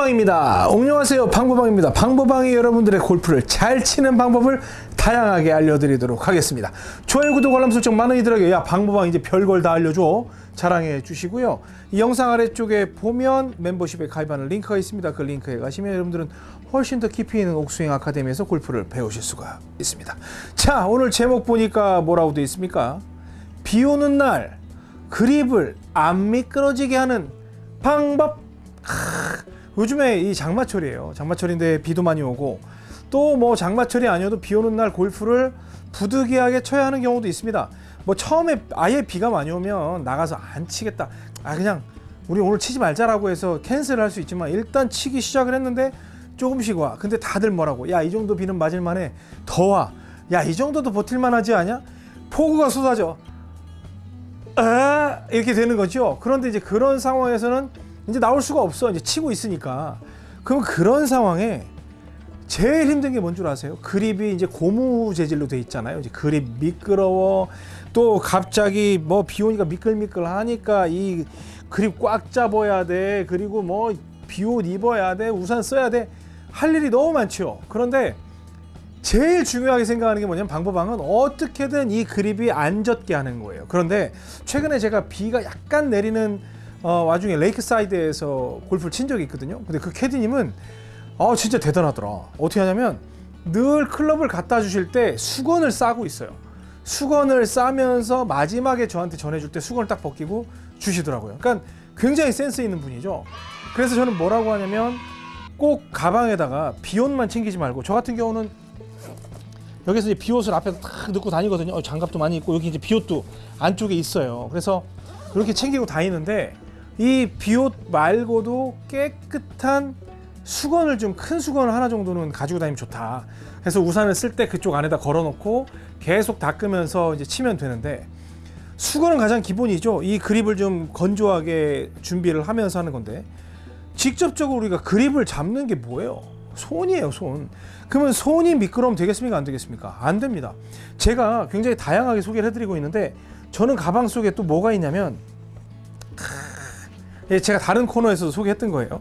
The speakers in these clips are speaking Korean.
방보방입니다. 안녕하세요. 방보방입니다. 방보방이 여러분들의 골프를 잘 치는 방법을 다양하게 알려드리도록 하겠습니다. 좋아요, 구독, 알람 설정 많은 이들에게 야 방보방 이제 별걸 다 알려줘 자랑해 주시고요. 이 영상 아래쪽에 보면 멤버십에 가입하는 링크가 있습니다. 그 링크에 가시면 여러분들은 훨씬 더 깊이 있는 옥스윙 아카데미에서 골프를 배우실 수가 있습니다. 자, 오늘 제목 보니까 뭐라고 되어 있습니까? 비 오는 날 그립을 안 미끄러지게 하는 방법. 크, 요즘에 이 장마철이에요. 장마철인데 비도 많이 오고 또 뭐 장마철이 아니어도 비 오는 날 골프를 부득이하게 쳐야 하는 경우도 있습니다. 뭐 처음에 아예 비가 많이 오면 나가서 안 치겠다. 아 그냥 우리 오늘 치지 말자라고 해서 cancel을 할 수 있지만 일단 치기 시작을 했는데 조금씩 와. 근데 다들 뭐라고? 야 이 정도 비는 맞을만해. 더 와. 야 이 정도도 버틸만 하지 않냐? 폭우가 쏟아져. 아 이렇게 되는 거죠. 그런데 이제 그런 상황에서는 이제 나올 수가 없어. 이제 치고 있으니까. 그럼 그런 상황에 제일 힘든 게 뭔 줄 아세요? 그립이 이제 고무 재질로 돼 있잖아요. 이제 그립 미끄러워. 또 갑자기 뭐 비 오니까 미끌미끌 하니까 이 그립 꽉 잡아야 돼. 그리고 뭐 비 옷 입어야 돼. 우산 써야 돼. 할 일이 너무 많죠. 그런데 제일 중요하게 생각하는 게 뭐냐면 방법방은 어떻게든 이 그립이 안 젖게 하는 거예요. 그런데 최근에 제가 비가 약간 내리는 어, 와중에 레이크사이드에서 골프를 친 적이 있거든요. 근데 그 캐디님은 아 진짜 대단하더라. 어떻게 하냐면 늘 클럽을 갖다 주실 때 수건을 싸고 있어요. 수건을 싸면서 마지막에 저한테 전해줄 때 수건을 딱 벗기고 주시더라고요. 그러니까 굉장히 센스 있는 분이죠. 그래서 저는 뭐라고 하냐면 꼭 가방에다가 비옷만 챙기지 말고 저 같은 경우는 여기서 이제 비옷을 앞에 딱 넣고 다니거든요. 어, 장갑도 많이 있고 여기 이제 비옷도 안쪽에 있어요. 그래서 그렇게 챙기고 다니는데 이 비옷 말고도 깨끗한 수건을 좀 큰 수건을 하나 정도는 가지고 다니면 좋다. 그래서 우산을 쓸 때 그쪽 안에다 걸어 놓고 계속 닦으면서 이제 치면 되는데 수건은 가장 기본이죠. 이 그립을 좀 건조하게 준비를 하면서 하는 건데 직접적으로 우리가 그립을 잡는 게 뭐예요? 손이에요, 손. 그러면 손이 미끄러우면 되겠습니까? 안 되겠습니까? 안 됩니다. 제가 굉장히 다양하게 소개를 해드리고 있는데 저는 가방 속에 또 뭐가 있냐면 예, 제가 다른 코너에서도 소개했던 거예요.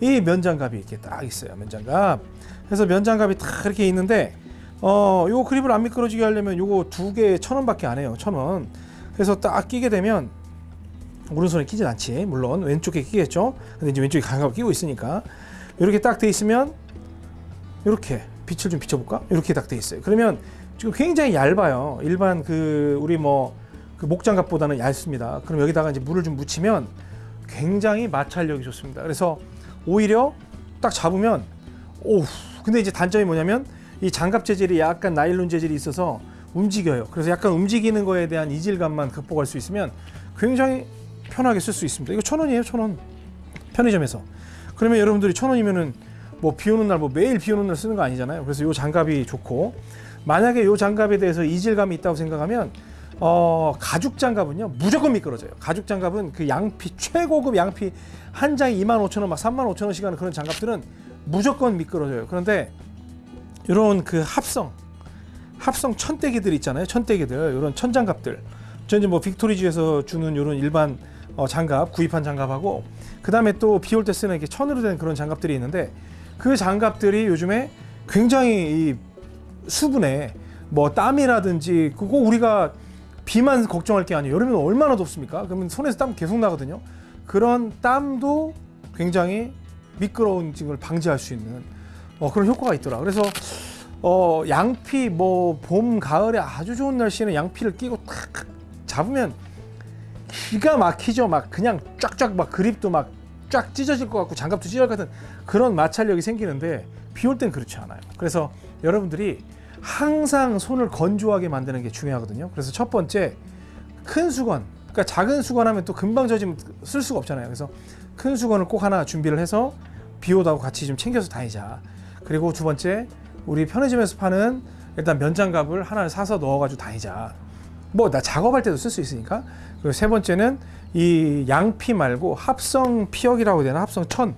이 면장갑이 이렇게 딱 있어요. 면장갑. 그래서 면장갑이 딱 이렇게 있는데 어, 요 그립을 안 미끄러지게 하려면 요거 두 개에 천 원밖에 안 해요. 천 원. 그래서 딱 끼게 되면 오른손에 끼진 않지. 물론 왼쪽에 끼겠죠. 근데 이제 왼쪽에 장갑을 끼고 있으니까 이렇게 딱 돼 있으면 이렇게 빛을 좀 비춰볼까? 이렇게 딱 돼 있어요. 그러면 지금 굉장히 얇아요. 일반 그 우리 뭐 그 목장갑보다는 얇습니다. 그럼 여기다가 이제 물을 좀 묻히면 굉장히 마찰력이 좋습니다. 그래서 오히려 딱 잡으면 오 근데 이제 단점이 뭐냐면 이 장갑 재질이 약간 나일론 재질이 있어서 움직여요. 그래서 약간 움직이는 거에 대한 이질감만 극복할 수 있으면 굉장히 편하게 쓸 수 있습니다. 이거 천 원이에요, 천 원. 편의점에서. 그러면 여러분들이 천 원이면은 뭐 비 오는 날 뭐 매일 비 오는 날 쓰는 거 아니잖아요. 그래서 이 장갑이 좋고 만약에 이 장갑에 대해서 이질감이 있다고 생각하면 어, 가죽 장갑은요 무조건 미끄러져요. 가죽 장갑은 그 양피 최고급 양피 한 장에 2만 5천 원, 막 3만 5천 원씩 하는 그런 장갑들은 무조건 미끄러져요. 그런데 이런 그 합성 합성 천대기들 있잖아요. 천대기들 이런 천장갑들. 저 이제 뭐 빅토리지에서 주는 이런 일반 어, 장갑 구입한 장갑하고 그 다음에 또 비 올 때 쓰는 이렇게 천으로 된 그런 장갑들이 있는데 그 장갑들이 요즘에 굉장히 이 수분에 뭐 땀이라든지 그거 우리가 비만 걱정할 게 아니에요. 여름에는 얼마나 덥습니까? 그러면 손에서 땀 계속 나거든요. 그런 땀도 굉장히 미끄러운 걸 방지할 수 있는 어, 그런 효과가 있더라. 그래서 어, 양피 뭐 봄 가을에 아주 좋은 날씨에는 양피를 끼고 탁 잡으면 기가 막히죠. 막 그냥 쫙쫙 막 그립도 막 쫙 찢어질 것 같고 장갑도 찢어질 것 같은 그런 마찰력이 생기는데 비 올 땐 그렇지 않아요. 그래서 여러분들이 항상 손을 건조하게 만드는 게 중요하거든요. 그래서 첫 번째 큰 수건. 그러니까 작은 수건 하면 또 금방 젖으면 쓸 수가 없잖아요. 그래서 큰 수건을 꼭 하나 준비를 해서 비 오다고 같이 좀 챙겨서 다니자. 그리고 두 번째 우리 편의점에서 파는 일단 면장갑을 하나를 사서 넣어 가지고 다니자. 뭐 나 작업할 때도 쓸 수 있으니까. 그리고 세 번째는 이 양피 말고 합성 피혁이라고 되나 합성 천.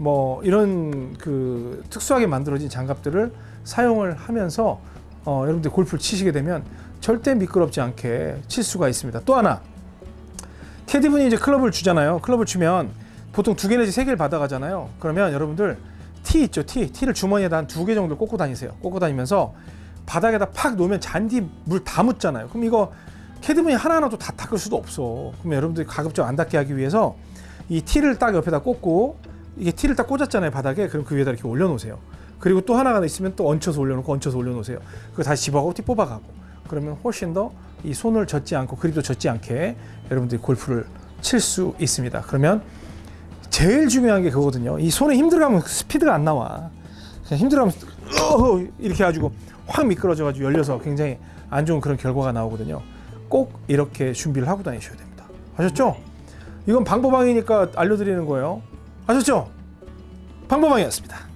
뭐 이런 그 특수하게 만들어진 장갑들을 사용을 하면서 어, 여러분들 골프를 치시게 되면 절대 미끄럽지 않게 칠 수가 있습니다. 또 하나 캐디분이 이제 클럽을 주잖아요. 클럽을 주면 보통 두 개 내지 세 개를 받아가잖아요. 그러면 여러분들 티 있죠, 티. 티를 주머니에다 한 두 개 정도 꽂고 다니세요. 꽂고 다니면서 바닥에다 팍 놓으면 잔디 물 다 묻잖아요. 그럼 이거 캐드문이 하나하나도 다 닦을 수도 없어. 그러면 여러분들이 가급적 안 닦게 하기 위해서 이 티를 딱 옆에다 꽂고 이게 티를 딱 꽂았잖아요 바닥에 그럼 그 위에다 이렇게 올려놓으세요. 그리고 또 하나가 있으면 또 얹혀서 올려놓고 얹혀서 올려놓으세요. 그거 다시 집어가고 티 뽑아가고 그러면 훨씬 더 이 손을 젖지 않고 그립도 젖지 않게 여러분들이 골프를 칠 수 있습니다. 그러면 제일 중요한 게 그거거든요. 이 손에 힘들어가면 스피드가 안 나와. 그냥 힘들어가면 어, 이렇게 해가지고 확 미끄러져 가지고 열려서 굉장히 안 좋은 그런 결과가 나오거든요. 꼭 이렇게 준비를 하고 다니셔야 됩니다. 아셨죠? 이건 방법방이니까 알려드리는 거예요. 아셨죠? 방법방이었습니다.